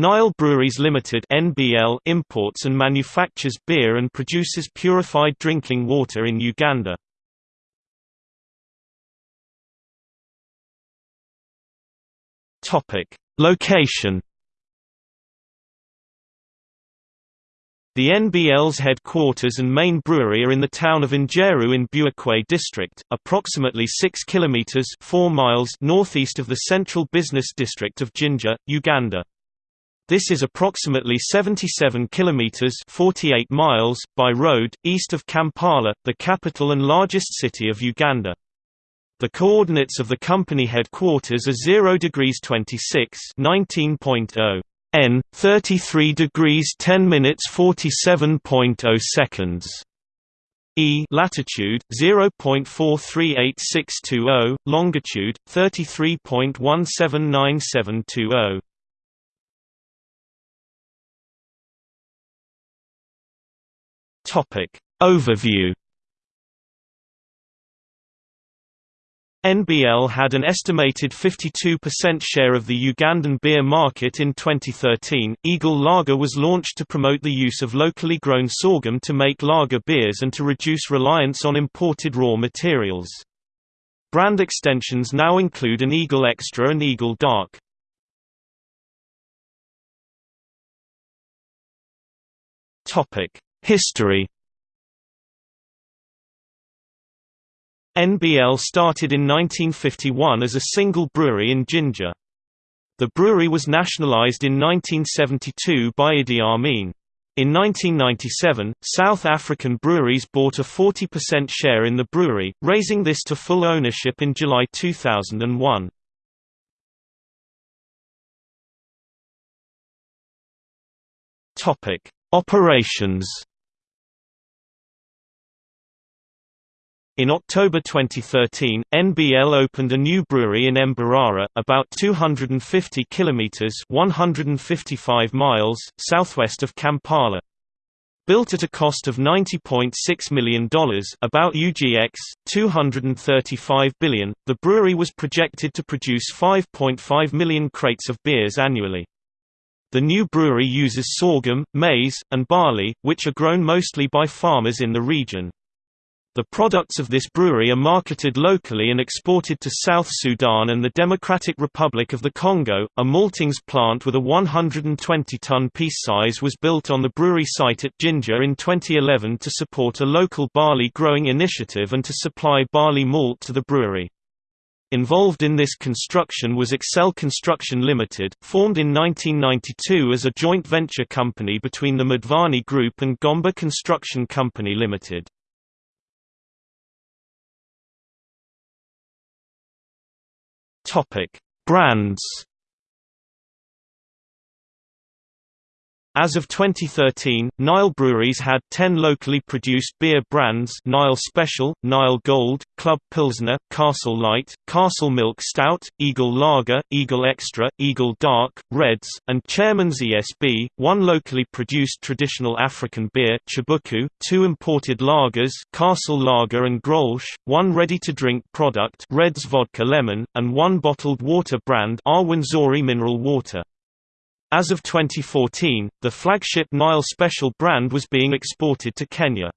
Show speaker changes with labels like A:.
A: Nile Breweries Limited (NBL) imports and manufactures beer and produces purified drinking water in Uganda. Topic: Location The NBL's headquarters and main brewery are in the town of Njeru in Buikwe district, approximately 6 kilometers 4 miles northeast of the central business district of Jinja, Uganda. This is approximately 77 kilometers 48 miles by road east of Kampala, the capital and largest city of Uganda. The coordinates of the company headquarters are 0 degrees 26 19.0 N 33 degrees 10 minutes 47.0 seconds. E latitude 0.438620, longitude 33.179720. Topic Overview NBL had an estimated 52% share of the Ugandan beer market in 2013. Eagle Lager was launched to promote the use of locally grown sorghum to make lager beers and to reduce reliance on imported raw materials. Brand extensions now include an Eagle Extra and Eagle Dark. Topic: History NBL started in 1951 as a single brewery in Jinja. The brewery was nationalized in 1972 by Idi Amin. In 1997, South African breweries bought a 40% share in the brewery, raising this to full ownership in July 2001. Topic: Operations In October 2013, NBL opened a new brewery in Mbarara, about 250 kilometers (155 miles) southwest of Kampala. Built at a cost of $90.6 million about UGX, 235 billion, the brewery was projected to produce 5.5 million crates of beers annually. The new brewery uses sorghum, maize, and barley, which are grown mostly by farmers in the region. The products of this brewery are marketed locally and exported to South Sudan and the Democratic Republic of the Congo. A maltings plant with a 120-ton piece size was built on the brewery site at Jinja in 2011 to support a local barley growing initiative and to supply barley malt to the brewery. Involved in this construction was Excel Construction Limited, formed in 1992 as a joint venture company between the Madhvani Group and Gomba Construction Company Limited. Topic: Brands As of 2013, Nile Breweries had 10 locally produced beer brands Nile Special, Nile Gold, Club Pilsner, Castle Light, Castle Milk Stout, Eagle Lager, Eagle Extra, Eagle Dark, Reds, and Chairman's ESB, one locally produced traditional African beer Chibuku, two imported lagers Castle Lager and Grolsch, one ready-to-drink product Reds Vodka Lemon, and one bottled water brand Rwenzori Mineral Water. As of 2014, the flagship Nile Special brand was being exported to Kenya.